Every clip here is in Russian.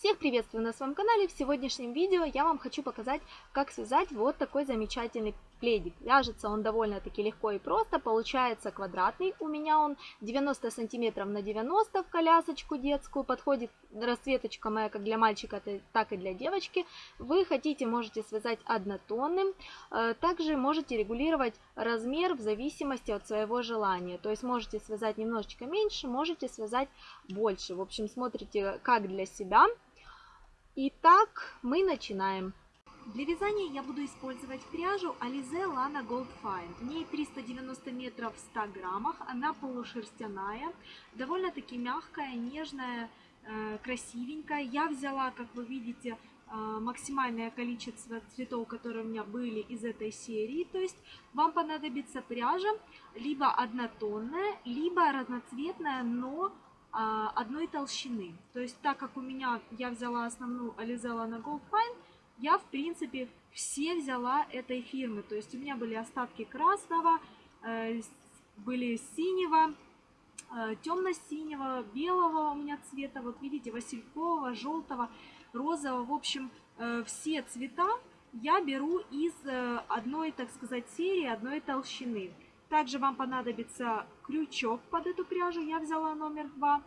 Всех приветствую на своем канале. В сегодняшнем видео я вам хочу показать, как связать вот такой замечательный пледик. Вяжется он довольно-таки легко и просто. Получается квадратный. У меня он 90 сантиметров на 90 в колясочку детскую. Подходит расцветочка моя как для мальчика, так и для девочки. Вы хотите, можете связать однотонным. Э, также можете регулировать размер в зависимости от своего желания. То есть можете связать немножечко меньше, можете связать больше. В общем, смотрите как для себя. Итак, мы начинаем. Для вязания я буду использовать пряжу Alize Lana Gold Fine. В ней 390 метров в 100 граммах, она полушерстяная, довольно-таки мягкая, нежная, э, красивенькая. Я взяла, как вы видите, э, максимальное количество цветов, которые у меня были из этой серии. То есть вам понадобится пряжа либо однотонная, либо разноцветная, но одной толщины. То есть так как у меня я взяла основную Alizella на Gold Fine, я в принципе все взяла этой фирмы. То есть у меня были остатки красного, э, были синего, э, темно-синего, белого у меня цвета, вот видите, василькового, желтого, розового. В общем, э, все цвета я беру из одной, так сказать, серии, одной толщины. Также вам понадобится крючок под эту пряжу, я взяла номер 2,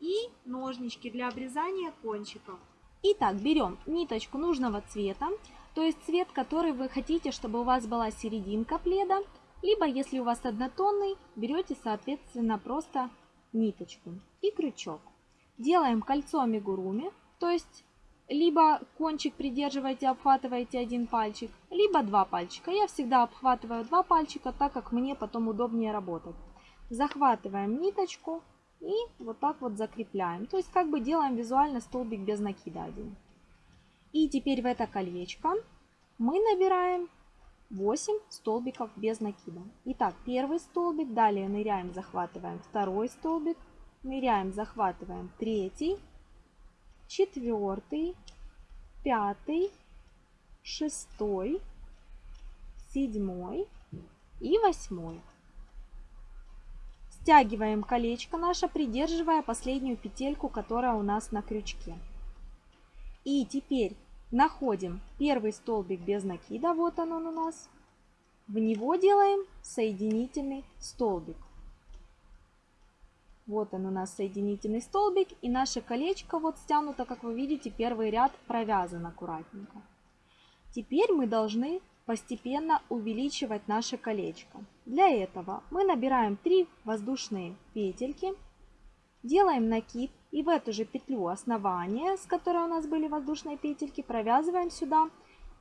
и ножнички для обрезания кончиков. Итак, берем ниточку нужного цвета, то есть цвет, который вы хотите, чтобы у вас была серединка пледа, либо если у вас однотонный, берете соответственно просто ниточку и крючок. Делаем кольцо амигуруми, то есть либо кончик придерживаете, обхватываете один пальчик, либо два пальчика. Я всегда обхватываю два пальчика, так как мне потом удобнее работать. Захватываем ниточку и вот так вот закрепляем. То есть как бы делаем визуально столбик без накида один. И теперь в это колечко мы набираем 8 столбиков без накида. Итак, первый столбик, далее ныряем, захватываем второй столбик, ныряем, захватываем третий, четвертый, пятый, шестой, седьмой и восьмой. Стягиваем колечко наше, придерживая последнюю петельку, которая у нас на крючке. И теперь находим первый столбик без накида, вот он, он у нас. В него делаем соединительный столбик. Вот он у нас соединительный столбик. И наше колечко вот стянуто, как вы видите, первый ряд провязан аккуратненько. Теперь мы должны постепенно увеличивать наше колечко. Для этого мы набираем 3 воздушные петельки, делаем накид и в эту же петлю основания, с которой у нас были воздушные петельки, провязываем сюда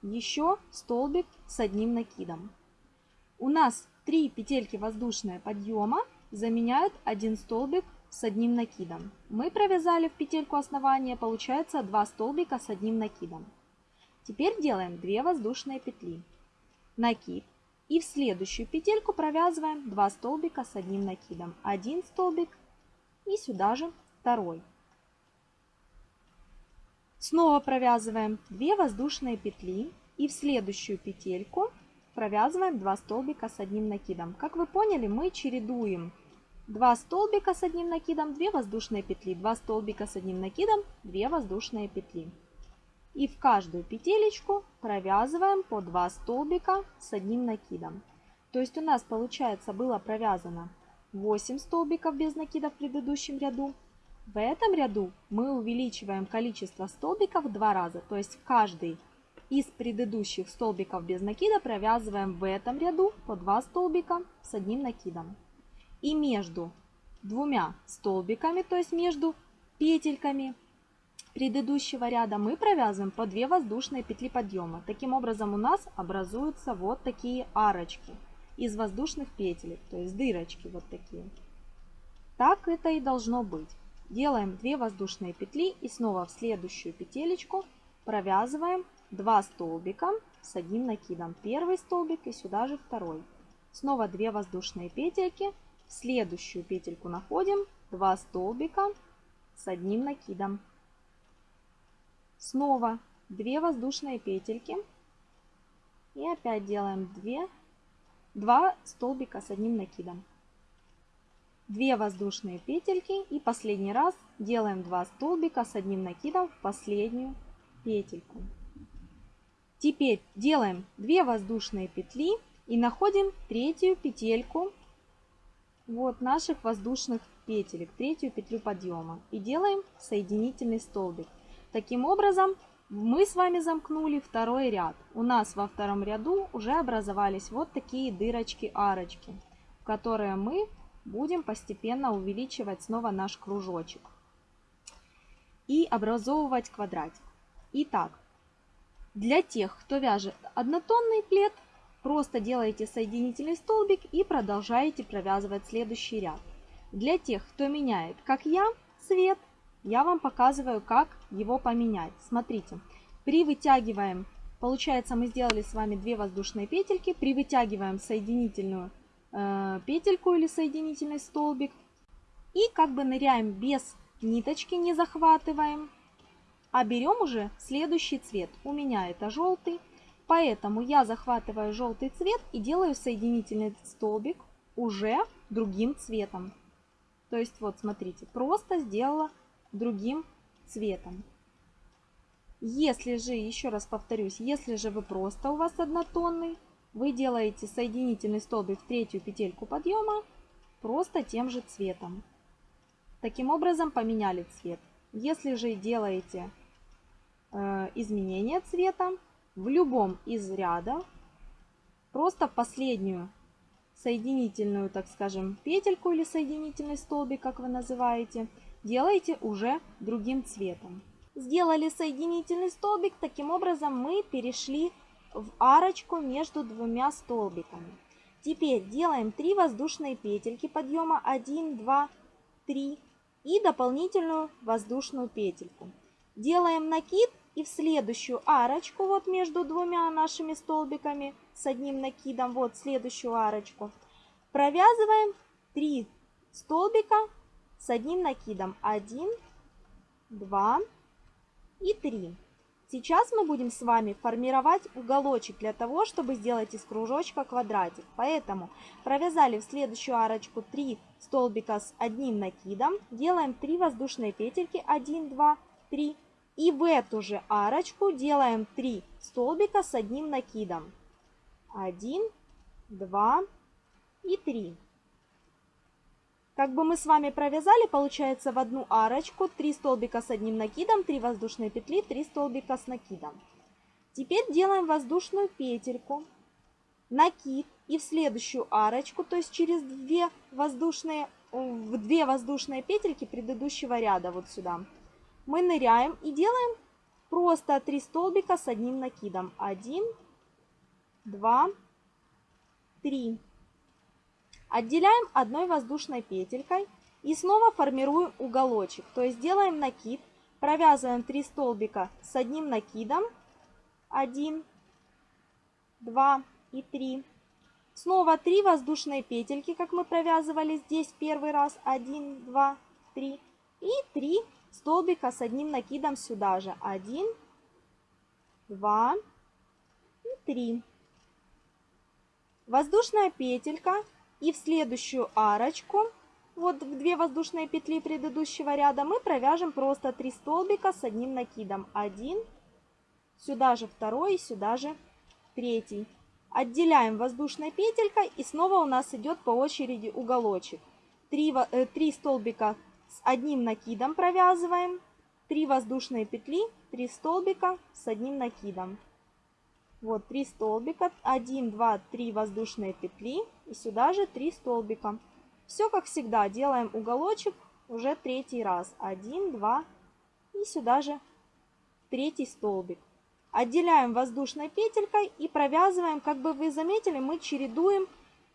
еще столбик с одним накидом. У нас 3 петельки воздушные подъема заменяют один столбик с одним накидом. Мы провязали в петельку основания, получается 2 столбика с одним накидом. Теперь делаем 2 воздушные петли, накид и в следующую петельку провязываем 2 столбика с одним накидом. Один столбик и сюда же второй. Снова провязываем 2 воздушные петли и в следующую петельку провязываем 2 столбика с одним накидом. Как вы поняли, мы чередуем 2 столбика с одним накидом, 2 воздушные петли, 2 столбика с одним накидом, 2 воздушные петли. И в каждую петелечку провязываем по 2 столбика с одним накидом. То есть у нас получается было провязано 8 столбиков без накида в предыдущем ряду. В этом ряду мы увеличиваем количество столбиков в два раза. То есть каждый из предыдущих столбиков без накида провязываем в этом ряду по 2 столбика с одним накидом. И между двумя столбиками, то есть между петельками предыдущего ряда мы провязываем по 2 воздушные петли подъема. Таким образом у нас образуются вот такие арочки из воздушных петель, то есть дырочки вот такие. Так это и должно быть. Делаем 2 воздушные петли и снова в следующую петелечку провязываем 2 столбика с одним накидом. Первый столбик и сюда же второй. Снова 2 воздушные петельки следующую петельку находим 2 столбика с одним накидом. Снова 2 воздушные петельки. И опять делаем 2, 2 столбика с одним накидом. 2 воздушные петельки и последний раз делаем 2 столбика с одним накидом в последнюю петельку. Теперь делаем 2 воздушные петли и находим третью петельку вот наших воздушных петелек, третью петлю подъема и делаем соединительный столбик. Таким образом мы с вами замкнули второй ряд. У нас во втором ряду уже образовались вот такие дырочки-арочки, в которые мы будем постепенно увеличивать снова наш кружочек и образовывать квадратик. Итак, для тех, кто вяжет однотонный плед, просто делаете соединительный столбик и продолжаете провязывать следующий ряд. Для тех, кто меняет, как я, цвет, я вам показываю, как его поменять. Смотрите, при вытягиваем, получается мы сделали с вами 2 воздушные петельки, при вытягиваем соединительную э, петельку или соединительный столбик и как бы ныряем без ниточки, не захватываем, а берем уже следующий цвет. У меня это желтый, поэтому я захватываю желтый цвет и делаю соединительный столбик уже другим цветом. То есть вот смотрите, просто сделала другим цветом. Если же, еще раз повторюсь, если же вы просто у вас однотонный, вы делаете соединительный столбик в третью петельку подъема просто тем же цветом. Таким образом поменяли цвет. Если же делаете э, изменение цвета в любом из рядов, просто последнюю соединительную, так скажем, петельку или соединительный столбик, как вы называете, делаете уже другим цветом. Сделали соединительный столбик, таким образом мы перешли в арочку между двумя столбиками. Теперь делаем 3 воздушные петельки подъема 1, 2, 3 и дополнительную воздушную петельку. Делаем накид и в следующую арочку, вот между двумя нашими столбиками с одним накидом, вот следующую арочку, провязываем 3 столбика с одним накидом. 1, 2 и 3. Сейчас мы будем с вами формировать уголочек для того, чтобы сделать из кружочка квадратик. Поэтому провязали в следующую арочку 3 столбика с одним накидом. Делаем 3 воздушные петельки. 1, 2, 3. И в эту же арочку делаем 3 столбика с одним накидом. 1, 2 и 3. Как бы мы с вами провязали, получается в одну арочку 3 столбика с одним накидом, 3 воздушные петли, 3 столбика с накидом. Теперь делаем воздушную петельку, накид и в следующую арочку, то есть через 2 воздушные, в 2 воздушные петельки предыдущего ряда вот сюда, мы ныряем и делаем просто 3 столбика с одним накидом. 1, 2, 3. Отделяем одной воздушной петелькой и снова формируем уголочек. То есть делаем накид, провязываем 3 столбика с одним накидом. 1, 2 и 3. Снова 3 воздушные петельки, как мы провязывали здесь первый раз. 1, 2, 3. И 3 столбика с одним накидом сюда же. 1, 2 и 3. Воздушная петелька и в следующую арочку, вот в две воздушные петли предыдущего ряда, мы провяжем просто 3 столбика с одним накидом. Один, сюда же второй, сюда же третий. Отделяем воздушной петелькой и снова у нас идет по очереди уголочек. 3, 3 э, столбика с одним накидом провязываем, 3 воздушные петли, 3 столбика с одним накидом. Вот 3 столбика, 1, 2, 3 воздушные петли и сюда же 3 столбика. Все как всегда, делаем уголочек уже третий раз. 1, 2 и сюда же третий столбик. Отделяем воздушной петелькой и провязываем, как бы вы заметили, мы чередуем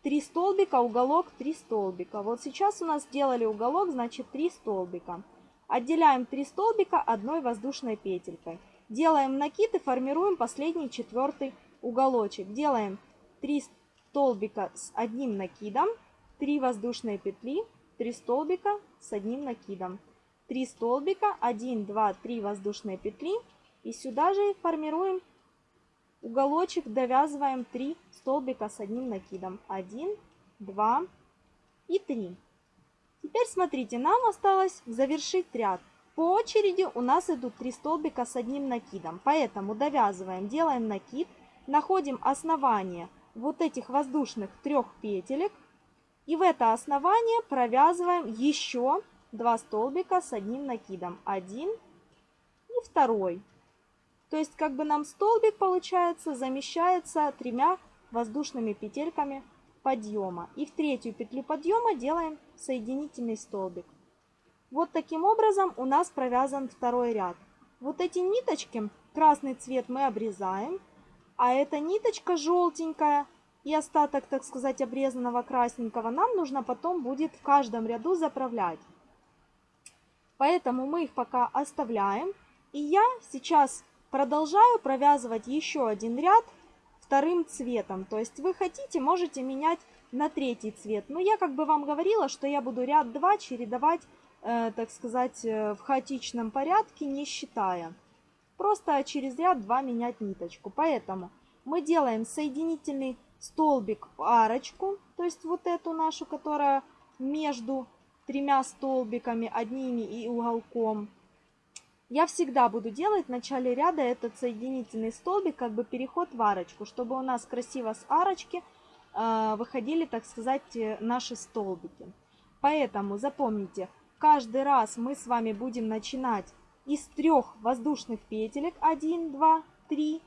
3 столбика, уголок, 3 столбика. Вот сейчас у нас сделали уголок, значит 3 столбика. Отделяем 3 столбика одной воздушной петелькой. Делаем накид и формируем последний четвертый уголочек. Делаем 3 столбика с одним накидом, 3 воздушные петли, 3 столбика с одним накидом. 3 столбика, 1, 2, 3 воздушные петли. И сюда же формируем уголочек, довязываем 3 столбика с одним накидом. 1, 2 и 3. Теперь смотрите, нам осталось завершить ряд. По очереди у нас идут три столбика с одним накидом. Поэтому довязываем, делаем накид, находим основание вот этих воздушных трех петелек. И в это основание провязываем еще два столбика с одним накидом. Один и второй. То есть как бы нам столбик получается замещается тремя воздушными петельками подъема. И в третью петлю подъема делаем соединительный столбик. Вот таким образом у нас провязан второй ряд. Вот эти ниточки, красный цвет мы обрезаем, а эта ниточка желтенькая и остаток, так сказать, обрезанного красненького нам нужно потом будет в каждом ряду заправлять. Поэтому мы их пока оставляем. И я сейчас продолжаю провязывать еще один ряд вторым цветом. То есть вы хотите, можете менять на третий цвет. Но я как бы вам говорила, что я буду ряд 2 чередовать, так сказать, э, в хаотичном порядке, не считая. Просто через ряд 2 менять ниточку. Поэтому мы делаем соединительный столбик в арочку, то есть вот эту нашу, которая между тремя столбиками, одними и уголком. Я всегда буду делать в начале ряда этот соединительный столбик, как бы переход в арочку, чтобы у нас красиво с арочки э, выходили, так сказать, э, наши столбики. Поэтому запомните, каждый раз мы с вами будем начинать из трех воздушных петелек 1, 2, 3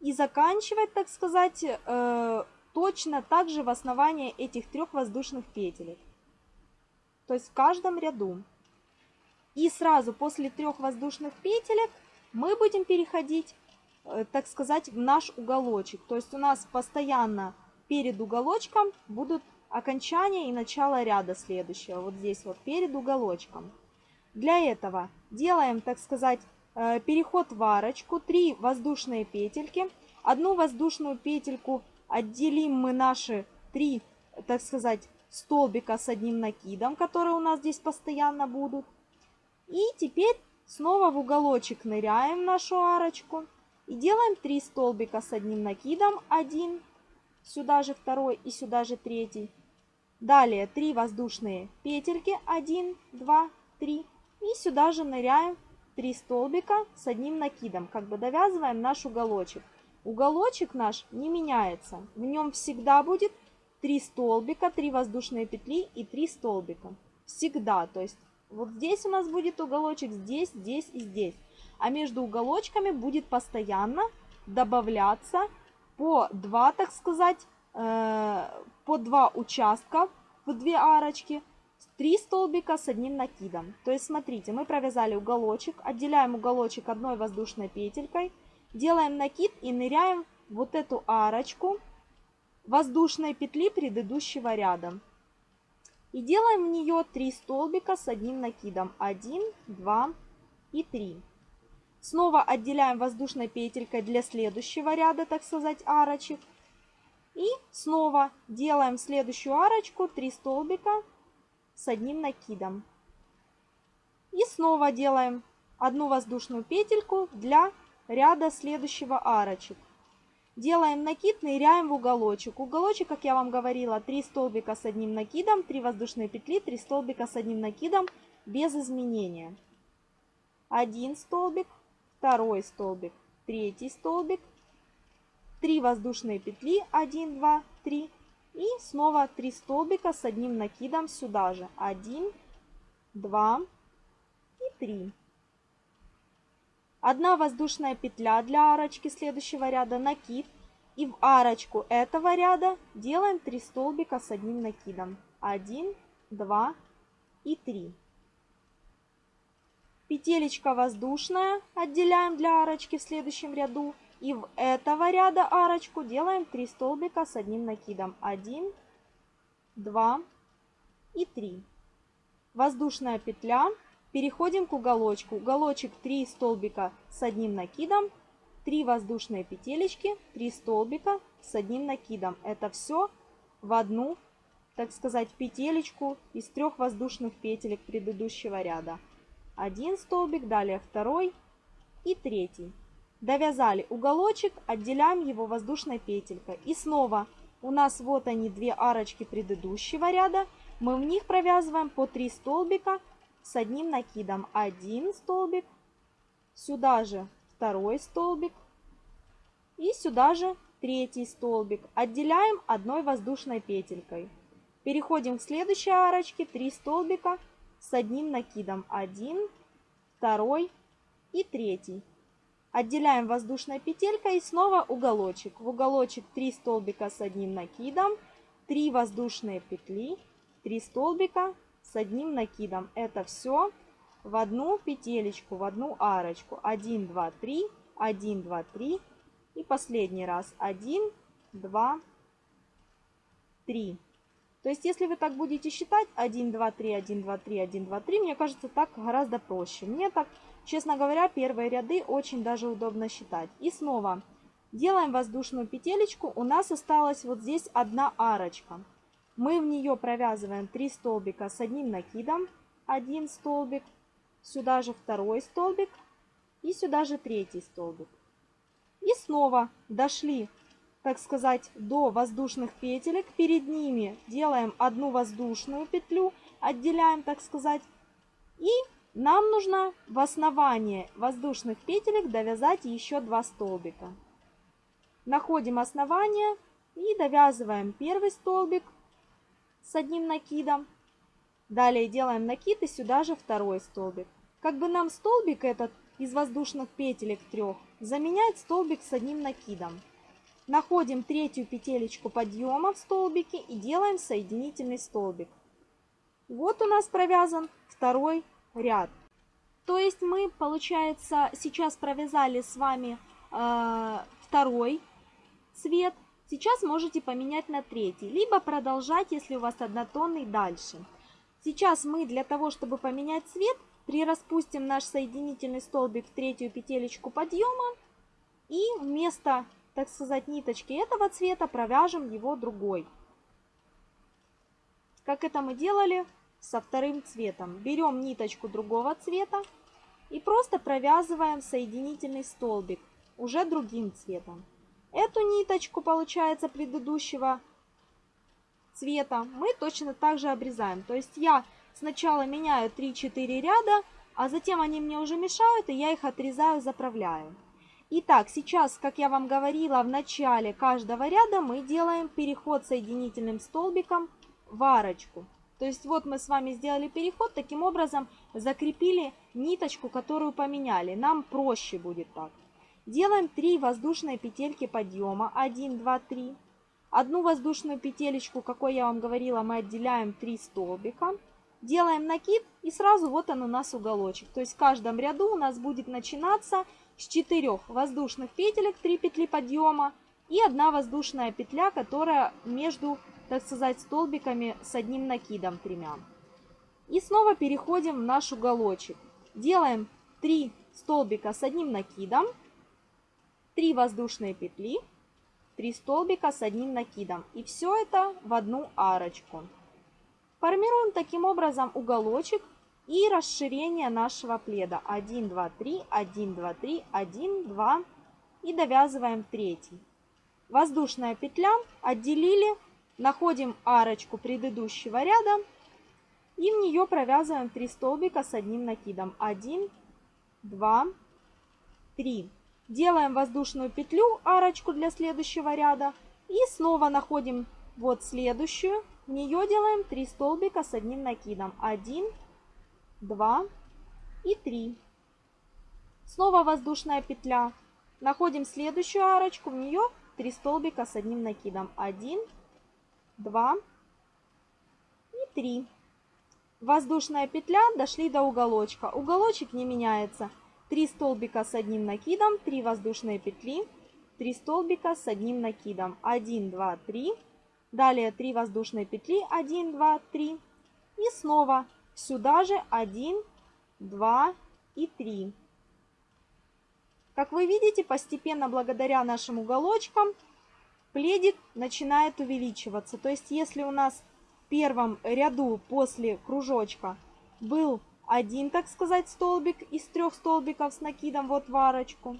и заканчивать, так сказать, э, точно так же в основании этих трех воздушных петелек. То есть в каждом ряду. И сразу после трех воздушных петелек мы будем переходить, э, так сказать, в наш уголочек. То есть у нас постоянно перед уголочком будут окончания и начало ряда следующего. Вот здесь вот перед уголочком. Для этого делаем, так сказать, Э, переход в арочку, 3 воздушные петельки. Одну воздушную петельку отделим мы наши 3, так сказать, столбика с одним накидом, которые у нас здесь постоянно будут. И теперь снова в уголочек ныряем нашу арочку и делаем 3 столбика с одним накидом. Один, сюда же второй и сюда же третий. Далее 3 воздушные петельки. 1, 2, 3. И сюда же ныряем 3 столбика с одним накидом, как бы довязываем наш уголочек. Уголочек наш не меняется, в нем всегда будет 3 столбика, 3 воздушные петли и 3 столбика. Всегда, то есть вот здесь у нас будет уголочек, здесь, здесь и здесь. А между уголочками будет постоянно добавляться по 2, так сказать, э, по 2 участка в 2 арочки 3 столбика с одним накидом. То есть, смотрите, мы провязали уголочек, отделяем уголочек одной воздушной петелькой, делаем накид и ныряем вот эту арочку воздушной петли предыдущего ряда. И делаем в нее 3 столбика с одним накидом. 1, 2 и 3. Снова отделяем воздушной петелькой для следующего ряда, так сказать, арочек. И снова делаем следующую арочку, 3 столбика с одним накидом. И снова делаем одну воздушную петельку для ряда следующего арочек. Делаем накид, ныряем в уголочек. Уголочек, как я вам говорила, 3 столбика с одним накидом, 3 воздушные петли, 3 столбика с одним накидом без изменения. Один столбик, второй столбик, третий столбик, 3 воздушные петли, 1, 2, 3, и снова 3 столбика с одним накидом сюда же. 1, 2 и 3. Одна воздушная петля для арочки следующего ряда, накид. И в арочку этого ряда делаем 3 столбика с одним накидом. 1, 2 и 3. Петелечка воздушная отделяем для арочки в следующем ряду. И в этого ряда арочку делаем 3 столбика с одним накидом. 1, 2 и 3. Воздушная петля. Переходим к уголочку. Уголочек 3 столбика с одним накидом. 3 воздушные петелечки, 3 столбика с одним накидом. Это все в одну, так сказать, петелечку из трех воздушных петелек предыдущего ряда. Один столбик, далее второй и третий. Довязали уголочек, отделяем его воздушной петелькой. И снова у нас вот они две арочки предыдущего ряда. мы в них провязываем по 3 столбика с одним накидом. Один столбик, сюда же второй столбик и сюда же третий столбик. Отделяем одной воздушной петелькой. Переходим к следующей арочке. 3 столбика с одним накидом. Один, второй и третий. Отделяем воздушной петелькой и снова уголочек. В уголочек 3 столбика с одним накидом, 3 воздушные петли, 3 столбика с одним накидом. Это все в одну петелечку, в одну арочку. 1, 2, 3, 1, 2, 3. И последний раз 1, 2, 3. То есть, если вы так будете считать 1, 2, 3, 1, 2, 3, 1, 2, 3, мне кажется, так гораздо проще. Мне так, честно говоря, первые ряды очень даже удобно считать. И снова делаем воздушную петелечку. У нас осталась вот здесь одна арочка. Мы в нее провязываем 3 столбика с одним накидом. Один столбик, сюда же второй столбик и сюда же третий столбик. И снова дошли так сказать, до воздушных петелек. Перед ними делаем одну воздушную петлю, отделяем, так сказать. И нам нужно в основании воздушных петелек довязать еще два столбика. Находим основание и довязываем первый столбик с одним накидом. Далее делаем накид и сюда же второй столбик. Как бы нам столбик этот из воздушных петелек трех заменять столбик с одним накидом. Находим третью петелечку подъема в столбике и делаем соединительный столбик. Вот у нас провязан второй ряд. То есть мы, получается, сейчас провязали с вами э, второй цвет. Сейчас можете поменять на третий, либо продолжать, если у вас однотонный, дальше. Сейчас мы для того, чтобы поменять цвет, прираспустим наш соединительный столбик в третью петелечку подъема и вместо так сказать, ниточки этого цвета, провяжем его другой. Как это мы делали со вторым цветом. Берем ниточку другого цвета и просто провязываем соединительный столбик уже другим цветом. Эту ниточку, получается, предыдущего цвета мы точно так же обрезаем. То есть я сначала меняю 3-4 ряда, а затем они мне уже мешают, и я их отрезаю, заправляю. Итак, сейчас, как я вам говорила, в начале каждого ряда мы делаем переход соединительным столбиком в арочку. То есть вот мы с вами сделали переход, таким образом закрепили ниточку, которую поменяли. Нам проще будет так. Делаем 3 воздушные петельки подъема. 1, 2, 3. Одну воздушную петелечку, какой я вам говорила, мы отделяем 3 столбика. Делаем накид и сразу вот он у нас уголочек. То есть в каждом ряду у нас будет начинаться с 4 воздушных петелек 3 петли подъема и одна воздушная петля, которая между, так сказать, столбиками с одним накидом тремя. И снова переходим в наш уголочек. Делаем 3 столбика с одним накидом, 3 воздушные петли, 3 столбика с одним накидом. И все это в одну арочку. Формируем таким образом уголочек и расширение нашего пледа. 1, 2, 3, 1, 2, 3, 1, 2 и довязываем третий. Воздушная петля, отделили, находим арочку предыдущего ряда и в нее провязываем 3 столбика с одним накидом. 1, 2, 3. Делаем воздушную петлю, арочку для следующего ряда и снова находим вот следующую. В нее делаем 3 столбика с одним накидом. 1, 2 и 3. Снова воздушная петля. Находим следующую арочку, в нее 3 столбика с одним накидом. 1, 2 и 3. Воздушная петля, дошли до уголочка. Уголочек не меняется. 3 столбика с одним накидом, 3 воздушные петли, 3 столбика с одним накидом. 1, 2, 3. Далее 3 воздушные петли, 1, 2, 3. И снова Сюда же 1, 2 и 3. Как вы видите, постепенно благодаря нашим уголочкам пледик начинает увеличиваться. То есть, если у нас в первом ряду после кружочка был один, так сказать, столбик из трех столбиков с накидом вот в арочку.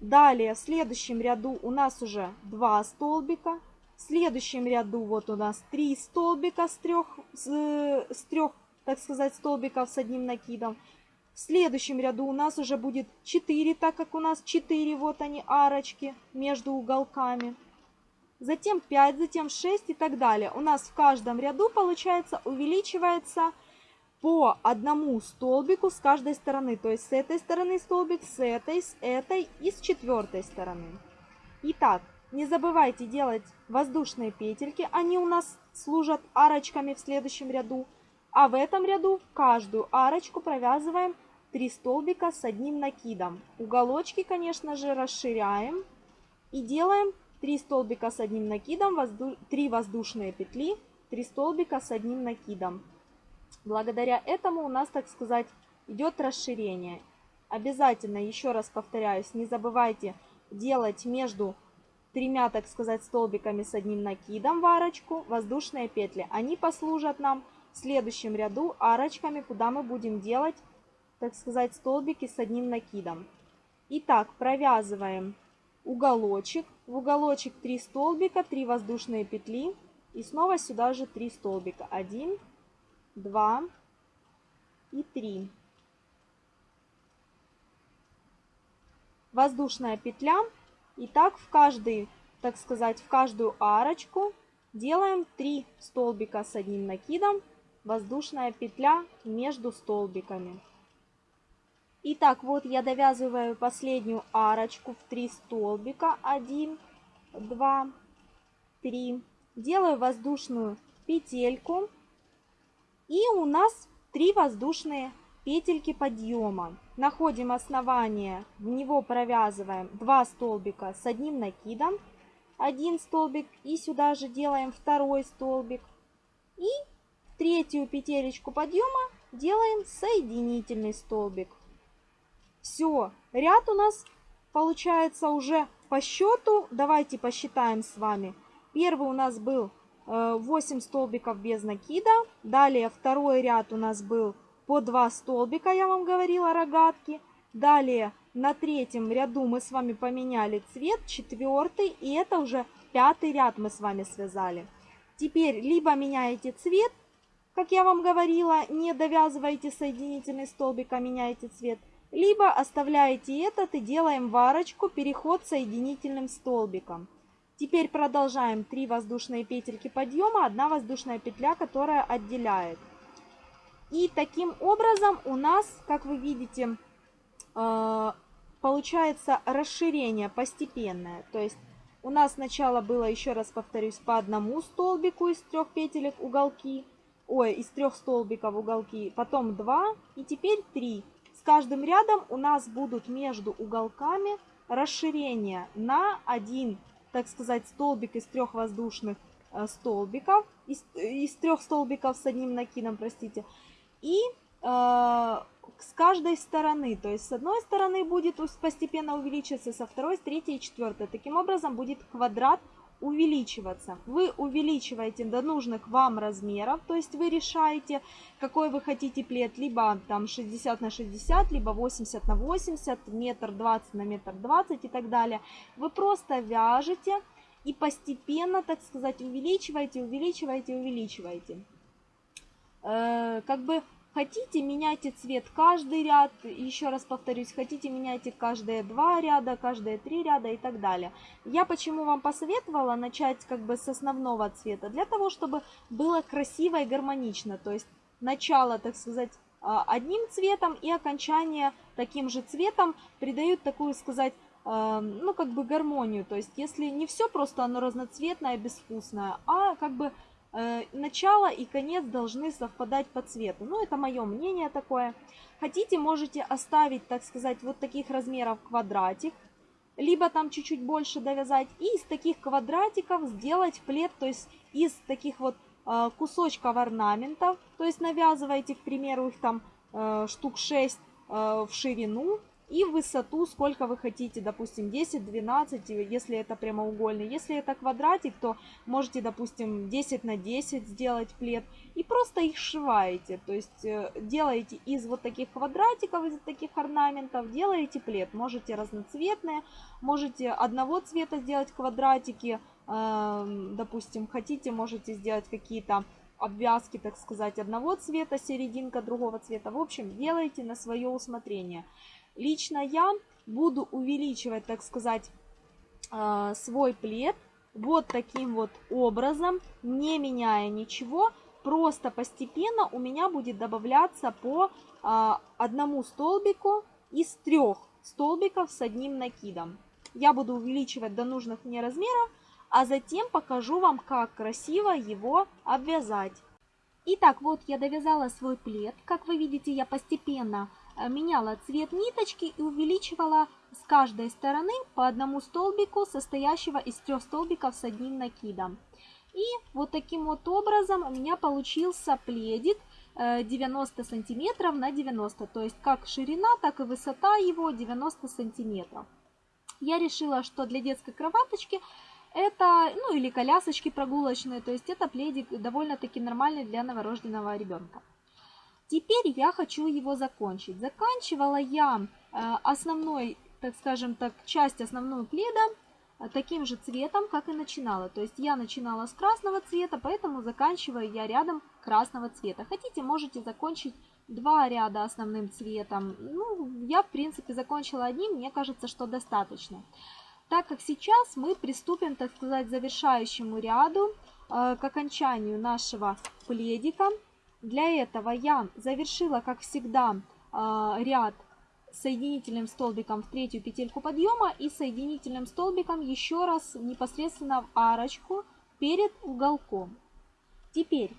Далее в следующем ряду у нас уже два столбика. В следующем ряду вот у нас 3 столбика с трех, с, с трех, так сказать, столбиков с одним накидом. В следующем ряду у нас уже будет 4, так как у нас 4, вот они, арочки между уголками. Затем 5, затем 6 и так далее. У нас в каждом ряду, получается, увеличивается по одному столбику с каждой стороны. То есть с этой стороны столбик, с этой, с этой и с четвертой стороны. Итак, не забывайте делать воздушные петельки. Они у нас служат арочками в следующем ряду. А в этом ряду каждую арочку провязываем 3 столбика с одним накидом. Уголочки, конечно же, расширяем. И делаем 3 столбика с одним накидом, возду... 3 воздушные петли, 3 столбика с одним накидом. Благодаря этому у нас, так сказать, идет расширение. Обязательно, еще раз повторяюсь, не забывайте делать между тремя, так сказать, столбиками с одним накидом в арочку воздушные петли. Они послужат нам в следующем ряду арочками, куда мы будем делать, так сказать, столбики с одним накидом. Итак, провязываем уголочек. В уголочек 3 столбика, 3 воздушные петли. И снова сюда же 3 столбика. 1, 2 и 3. Воздушная петля. И так в каждый, так сказать, в каждую арочку делаем 3 столбика с одним накидом. Воздушная петля между столбиками. Итак, вот я довязываю последнюю арочку в 3 столбика. 1, 2, 3. Делаю воздушную петельку. И у нас 3 воздушные петельки подъема. Находим основание, в него провязываем 2 столбика с одним накидом. Один столбик и сюда же делаем второй столбик. И третью петелечку подъема делаем соединительный столбик. Все, ряд у нас получается уже по счету. Давайте посчитаем с вами. Первый у нас был 8 э, столбиков без накида. Далее второй ряд у нас был по 2 столбика, я вам говорила, рогатки. Далее на третьем ряду мы с вами поменяли цвет, четвертый, и это уже пятый ряд мы с вами связали. Теперь либо меняете цвет, как я вам говорила, не довязываете соединительный столбик, а меняете цвет – либо оставляете этот и делаем варочку, переход соединительным столбиком. Теперь продолжаем 3 воздушные петельки подъема, 1 воздушная петля, которая отделяет. И таким образом у нас, как вы видите, э, получается расширение постепенное. То есть у нас сначала было, еще раз повторюсь, по одному столбику из трех петелек уголки, ой, из трех столбиков уголки, потом два и теперь три каждым рядом у нас будут между уголками расширения на один, так сказать, столбик из трех воздушных э, столбиков, из, из трех столбиков с одним накидом, простите, и э, с каждой стороны, то есть с одной стороны будет постепенно увеличиваться, со второй, с третьей и четвертой. Таким образом будет квадрат увеличиваться. Вы увеличиваете до нужных вам размеров, то есть вы решаете, какой вы хотите плед, либо там 60 на 60, либо 80 на 80, метр 20 на метр 20 и так далее. Вы просто вяжете и постепенно, так сказать, увеличиваете, увеличиваете, увеличиваете. Э, как бы Хотите, меняйте цвет каждый ряд, еще раз повторюсь, хотите, меняйте каждые два ряда, каждые три ряда и так далее. Я почему вам посоветовала начать как бы с основного цвета? Для того, чтобы было красиво и гармонично, то есть начало, так сказать, а, одним цветом и окончание таким же цветом придают такую, сказать, а, ну, как бы гармонию. То есть, если не все просто оно разноцветное, безвкусное, а как бы начало и конец должны совпадать по цвету. Ну, это мое мнение такое. Хотите, можете оставить, так сказать, вот таких размеров квадратик, либо там чуть-чуть больше довязать, и из таких квадратиков сделать плед, то есть из таких вот э, кусочков орнаментов, то есть навязываете, к примеру, их там э, штук 6 в ширину, и высоту, сколько вы хотите, допустим, 10, 12, если это прямоугольный. Если это квадратик, то можете, допустим, 10 на 10 сделать плед и просто их сшиваете. То есть э, делаете из вот таких квадратиков, из таких орнаментов, делаете плед. Можете разноцветные, можете одного цвета сделать квадратики, Эм, допустим, хотите, можете сделать какие-то обвязки, так сказать, одного цвета, серединка другого цвета. В общем, делайте на свое усмотрение. Лично я буду увеличивать, так сказать, э, свой плед вот таким вот образом, не меняя ничего, просто постепенно у меня будет добавляться по а, одному столбику из трех столбиков с одним накидом. Я буду увеличивать до нужных мне размеров, а затем покажу вам, как красиво его обвязать. Итак, вот я довязала свой плед. Как вы видите, я постепенно меняла цвет ниточки и увеличивала с каждой стороны по одному столбику, состоящего из трех столбиков с одним накидом. И вот таким вот образом у меня получился пледик 90 э, сантиметров на 90, то есть как ширина, так и высота его 90 сантиметров. Я решила, что для детской кроваточки это, ну или колясочки прогулочные, то есть это пледик довольно-таки нормальный для новорожденного ребенка. Теперь я хочу его закончить. Заканчивала я э, основной, так скажем так, часть основного пледа э, таким же цветом, как и начинала. То есть я начинала с красного цвета, поэтому заканчиваю я рядом красного цвета. Хотите, можете закончить два ряда основным цветом. Ну, я, в принципе, закончила одним, мне кажется, что достаточно. Так как сейчас мы приступим, так сказать, к завершающему ряду, э, к окончанию нашего пледика. Для этого я завершила, как всегда, э, ряд соединительным столбиком в третью петельку подъема и соединительным столбиком еще раз непосредственно в арочку перед уголком. Теперь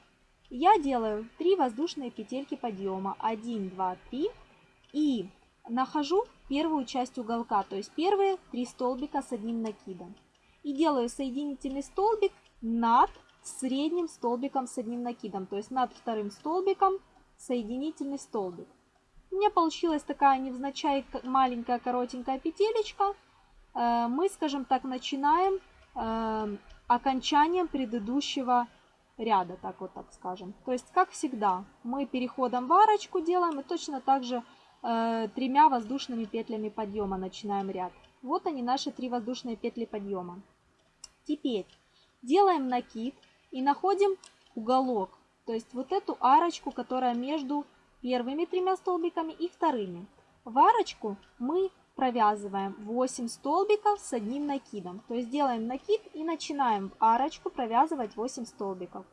я делаю 3 воздушные петельки подъема. 1, 2, 3 и нахожу первую часть уголка, то есть первые три столбика с одним накидом. И делаю соединительный столбик над средним столбиком с одним накидом, то есть над вторым столбиком соединительный столбик. У меня получилась такая невзначай маленькая коротенькая петелечка. Э, мы, скажем так, начинаем э, окончанием предыдущего ряда, так вот так скажем. То есть, как всегда, мы переходом в арочку делаем и точно так же э, тремя воздушными петлями подъема начинаем ряд. Вот они, наши три воздушные петли подъема. Теперь делаем накид и находим уголок. То есть вот эту арочку, которая между первыми тремя столбиками и вторыми. В арочку мы провязываем 8 столбиков с одним накидом. То есть делаем накид и начинаем в арочку провязывать 8 столбиков.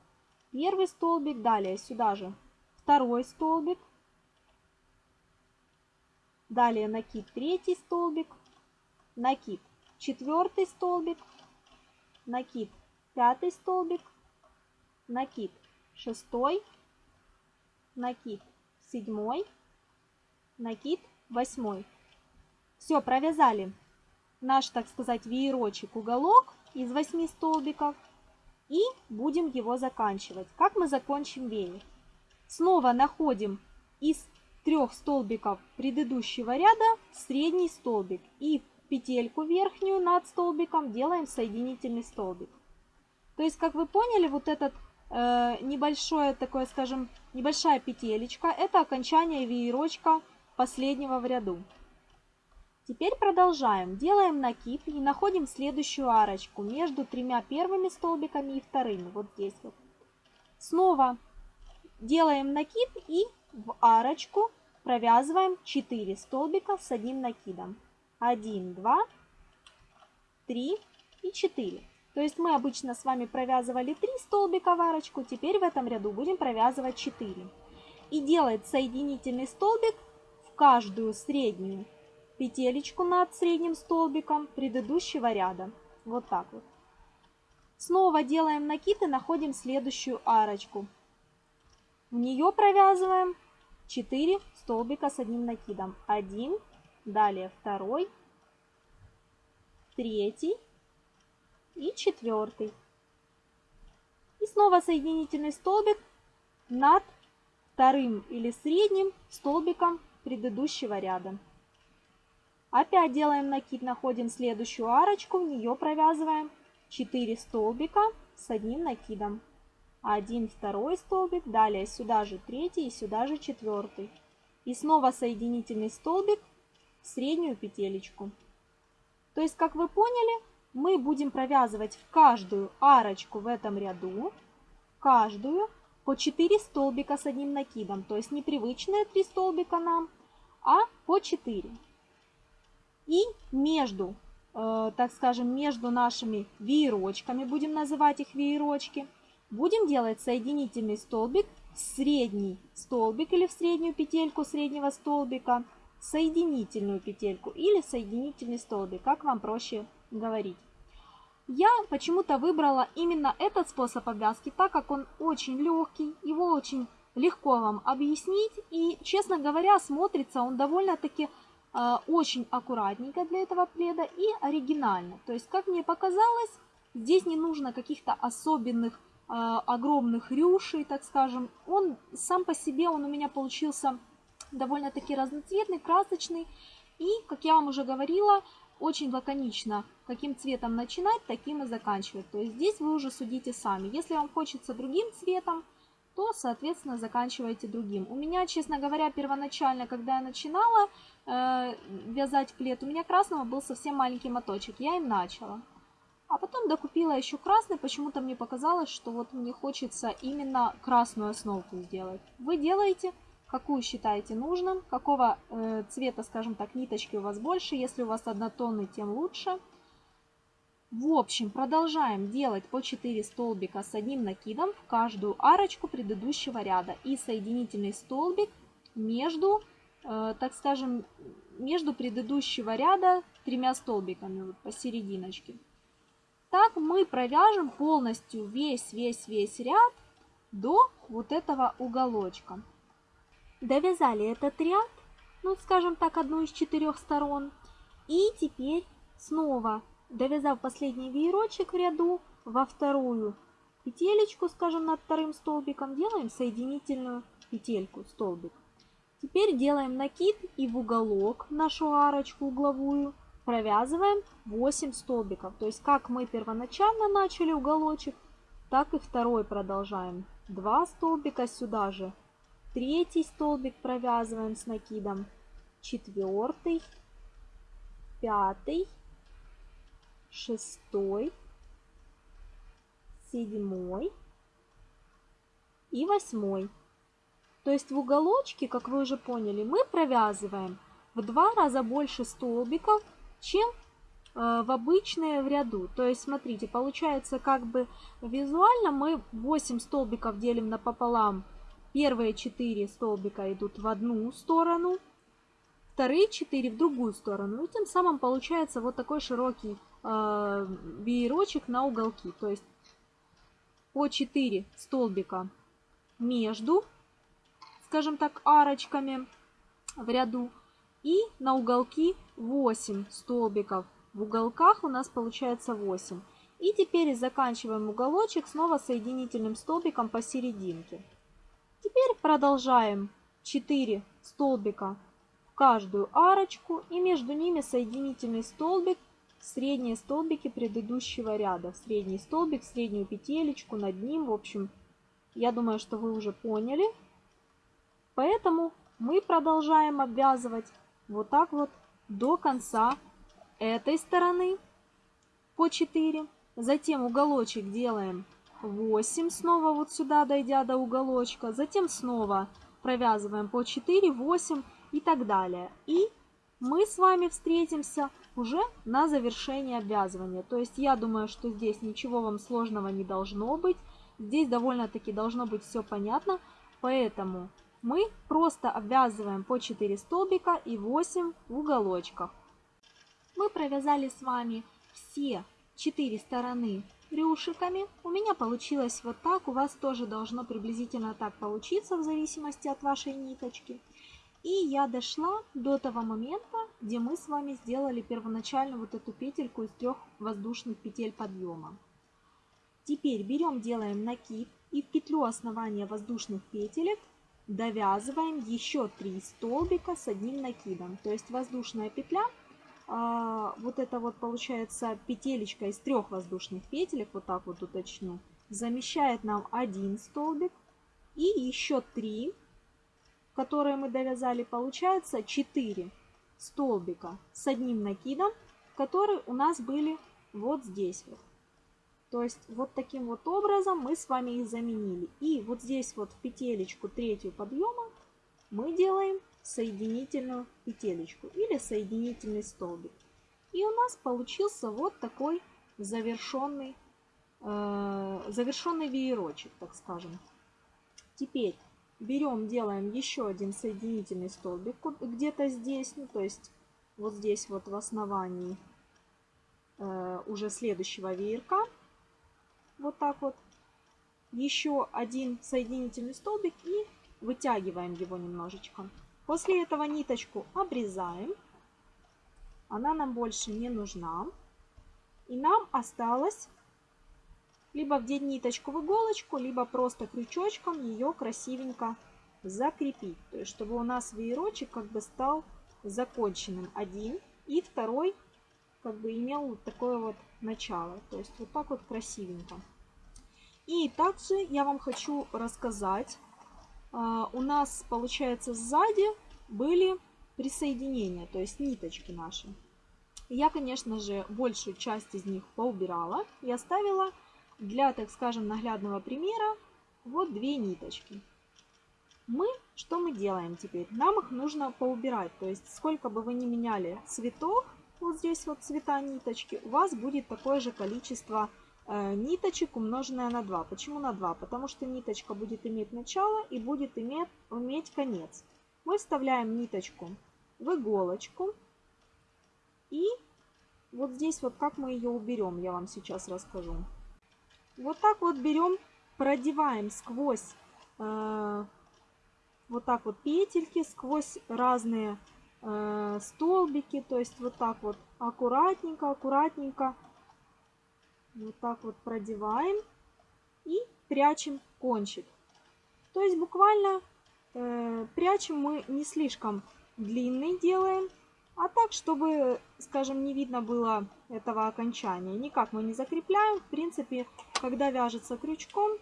Первый столбик, далее сюда же второй столбик, Далее накид третий столбик, накид четвертый столбик, накид пятый столбик, накид шестой, накид седьмой, накид восьмой. Все, провязали наш, так сказать, веерочек, уголок из 8 столбиков. И будем его заканчивать. Как мы закончим веер? Снова находим из трех столбиков предыдущего ряда средний столбик и петельку верхнюю над столбиком делаем соединительный столбик. То есть, как вы поняли, вот этот э, небольшое такое, скажем, небольшая петелечка, это окончание веерочка последнего в ряду. Теперь продолжаем. Делаем накид и находим следующую арочку между тремя первыми столбиками и вторыми. Вот здесь вот. Снова делаем накид и в арочку провязываем 4 столбика с одним накидом. 1, 2, 3 и 4. То есть мы обычно с вами провязывали 3 столбика в арочку, теперь в этом ряду будем провязывать 4. И делать соединительный столбик в каждую среднюю петелечку над средним столбиком предыдущего ряда. Вот так вот. Снова делаем накид и находим следующую арочку. В нее провязываем 4 столбика с одним накидом. Один, далее второй, третий и четвертый. И снова соединительный столбик над вторым или средним столбиком предыдущего ряда. Опять делаем накид, находим следующую арочку, в нее провязываем 4 столбика с одним накидом один второй столбик, далее сюда же третий и сюда же четвертый. И снова соединительный столбик в среднюю петелечку. То есть, как вы поняли, мы будем провязывать в каждую арочку в этом ряду, каждую по 4 столбика с одним накидом. То есть непривычные 3 столбика нам, а по 4. И между, э, так скажем, между нашими веерочками, будем называть их веерочки, будем делать соединительный столбик, средний столбик или в среднюю петельку среднего столбика, соединительную петельку или соединительный столбик, как вам проще говорить. Я почему-то выбрала именно этот способ обвязки, так как он очень легкий, его очень легко вам объяснить. И, честно говоря, смотрится он довольно-таки э, очень аккуратненько для этого пледа и оригинально. То есть, как мне показалось, здесь не нужно каких-то особенных э, огромных рюшей, так скажем. Он сам по себе, он у меня получился довольно-таки разноцветный, красочный. И, как я вам уже говорила, очень лаконично, каким цветом начинать, таким и заканчивать. То есть здесь вы уже судите сами. Если вам хочется другим цветом, то, соответственно, заканчивайте другим. У меня, честно говоря, первоначально, когда я начинала э, вязать плед, у меня красного был совсем маленький моточек. Я им начала. А потом докупила еще красный, почему-то мне показалось, что вот мне хочется именно красную основку сделать. Вы делаете какую считаете нужным, какого э, цвета, скажем так, ниточки у вас больше. Если у вас однотонный, тем лучше. В общем, продолжаем делать по 4 столбика с одним накидом в каждую арочку предыдущего ряда и соединительный столбик между, э, так скажем, между предыдущего ряда тремя столбиками вот посерединочке. Так мы провяжем полностью весь-весь-весь ряд до вот этого уголочка. Довязали этот ряд, ну скажем так, одну из четырех сторон. И теперь снова, довязав последний веерочек в ряду, во вторую петелечку, скажем, над вторым столбиком, делаем соединительную петельку, столбик. Теперь делаем накид и в уголок нашу арочку угловую провязываем 8 столбиков. То есть как мы первоначально начали уголочек, так и второй продолжаем. 2 столбика сюда же Третий столбик провязываем с накидом. Четвертый, пятый, шестой, седьмой и восьмой. То есть в уголочке, как вы уже поняли, мы провязываем в два раза больше столбиков, чем э, в обычные в ряду. То есть, смотрите, получается как бы визуально мы 8 столбиков делим напополам Первые 4 столбика идут в одну сторону, вторые 4 в другую сторону. И тем самым получается вот такой широкий э, веерочек на уголки. То есть по 4 столбика между, скажем так, арочками в ряду. И на уголки 8 столбиков. В уголках у нас получается 8. И теперь заканчиваем уголочек снова соединительным столбиком посерединке. Теперь продолжаем 4 столбика в каждую арочку и между ними соединительный столбик, средние столбики предыдущего ряда. Средний столбик, среднюю петелечку над ним. В общем, я думаю, что вы уже поняли. Поэтому мы продолжаем обвязывать вот так вот до конца этой стороны по 4. Затем уголочек делаем 8 снова вот сюда, дойдя до уголочка. Затем снова провязываем по 4, 8 и так далее. И мы с вами встретимся уже на завершение обвязывания. То есть я думаю, что здесь ничего вам сложного не должно быть. Здесь довольно-таки должно быть все понятно. Поэтому мы просто обвязываем по 4 столбика и 8 в уголочках. Мы провязали с вами все 4 стороны рюшиками. У меня получилось вот так, у вас тоже должно приблизительно так получиться в зависимости от вашей ниточки. И я дошла до того момента, где мы с вами сделали первоначально вот эту петельку из трех воздушных петель подъема. Теперь берем, делаем накид и в петлю основания воздушных петелек довязываем еще 3 столбика с одним накидом. То есть воздушная петля вот это вот получается петелечка из трех воздушных петелек, вот так вот уточню, замещает нам один столбик и еще три, которые мы довязали, получается 4 столбика с одним накидом, которые у нас были вот здесь вот. То есть вот таким вот образом мы с вами их заменили. И вот здесь вот в петелечку третью подъема мы делаем соединительную петелечку или соединительный столбик. И у нас получился вот такой завершенный, э, завершенный веерочек, так скажем. Теперь берем, делаем еще один соединительный столбик где-то здесь, ну то есть вот здесь вот в основании э, уже следующего веерка. Вот так вот. Еще один соединительный столбик и вытягиваем его немножечко. После этого ниточку обрезаем. Она нам больше не нужна. И нам осталось либо вдеть ниточку в иголочку, либо просто крючочком ее красивенько закрепить. То есть, чтобы у нас веерочек как бы стал законченным один. И второй как бы имел вот такое вот начало. То есть, вот так вот красивенько. И также я вам хочу рассказать. А, у нас, получается, сзади были присоединения, то есть ниточки наши. Я, конечно же, большую часть из них поубирала и оставила для, так скажем, наглядного примера вот две ниточки. Мы, что мы делаем теперь? Нам их нужно поубирать, то есть сколько бы вы ни меняли цветов, вот здесь вот цвета ниточки, у вас будет такое же количество э, ниточек умноженное на 2. Почему на 2? Потому что ниточка будет иметь начало и будет иметь, иметь конец. Мы вставляем ниточку в иголочку и вот здесь вот как мы ее уберем, я вам сейчас расскажу. Вот так вот берем, продеваем сквозь э, вот так вот петельки, сквозь разные э, столбики. То есть вот так вот аккуратненько, аккуратненько. Вот так вот продеваем и прячем кончик. То есть буквально э, прячем мы не слишком длинный делаем, а так, чтобы, скажем, не видно было этого окончания. Никак мы не закрепляем. В принципе, когда вяжется крючком,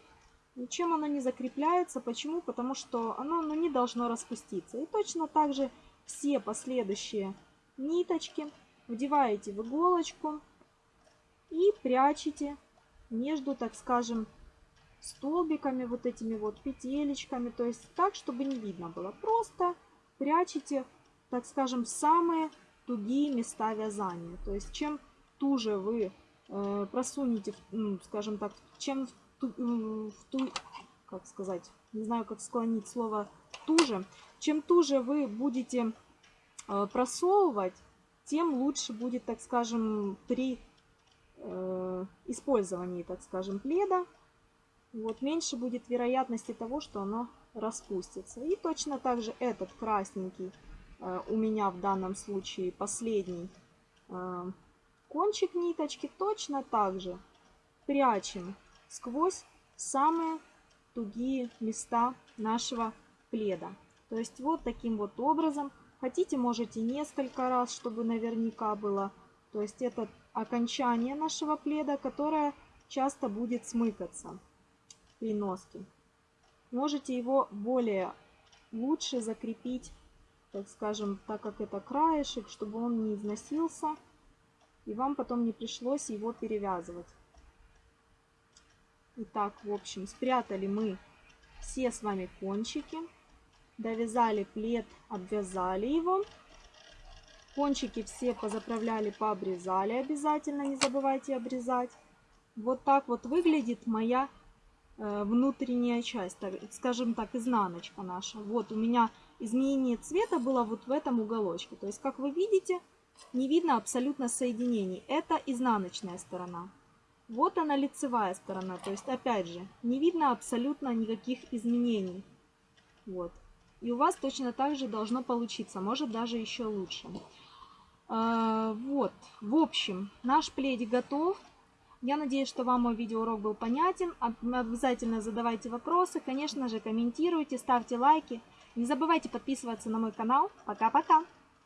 ничем оно не закрепляется. Почему? Потому что оно ну, не должно распуститься. И точно так же все последующие ниточки вдеваете в иголочку и прячете между, так скажем, столбиками, вот этими вот петелечками. То есть так, чтобы не видно было. Просто прячете так скажем, самые тугие места вязания. То есть чем туже вы э, просунете, ну, скажем так, чем в ту, в ту, как сказать, не знаю, как склонить слово туже, чем туже вы будете э, просовывать, тем лучше будет, так скажем, при э, использовании, так скажем, пледа. Вот меньше будет вероятности того, что оно распустится. И точно так же этот красненький Э, у меня в данном случае последний э, кончик ниточки, точно так же прячем сквозь самые тугие места нашего пледа. То есть вот таким вот образом. Хотите, можете несколько раз, чтобы наверняка было. То есть это окончание нашего пледа, которое часто будет смыкаться при носке. Можете его более лучше закрепить так скажем, так как это краешек, чтобы он не износился, и вам потом не пришлось его перевязывать. Итак, в общем, спрятали мы все с вами кончики, довязали плед, обвязали его. Кончики все позаправляли, пообрезали обязательно, не забывайте обрезать. Вот так вот выглядит моя э, внутренняя часть, скажем так, изнаночка наша. Вот у меня изменение цвета было вот в этом уголочке. То есть, как вы видите, не видно абсолютно соединений. Это изнаночная сторона. Вот она лицевая сторона. То есть, опять же, не видно абсолютно никаких изменений. Вот. И у вас точно так же должно получиться. Может даже еще лучше. А, вот. В общем, наш пледик готов. Я надеюсь, что вам мой видеоурок был понятен. Обязательно задавайте вопросы. Конечно же, комментируйте, ставьте лайки. Не забывайте подписываться на мой канал. Пока-пока!